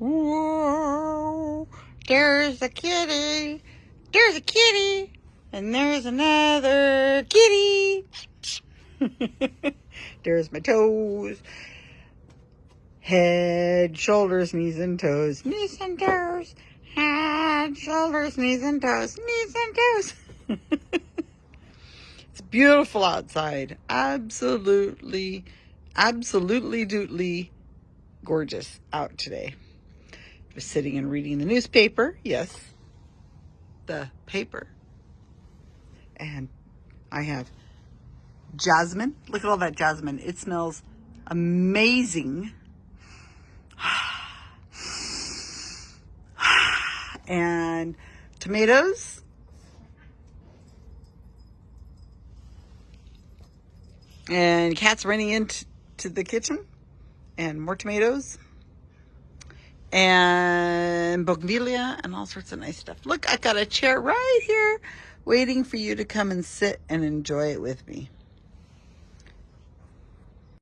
Whoa, there's a kitty. There's a kitty. And there's another kitty. there's my toes. Head, shoulders, knees and toes. Knees and toes. Head, shoulders, knees and toes. Knees and toes. it's beautiful outside. Absolutely, absolutely dootly gorgeous out today. Was sitting and reading the newspaper. Yes, the paper. And I have jasmine. Look at all that jasmine. It smells amazing. and tomatoes. And cats running into the kitchen. And more tomatoes. And bougainvillea and all sorts of nice stuff. Look, I got a chair right here waiting for you to come and sit and enjoy it with me.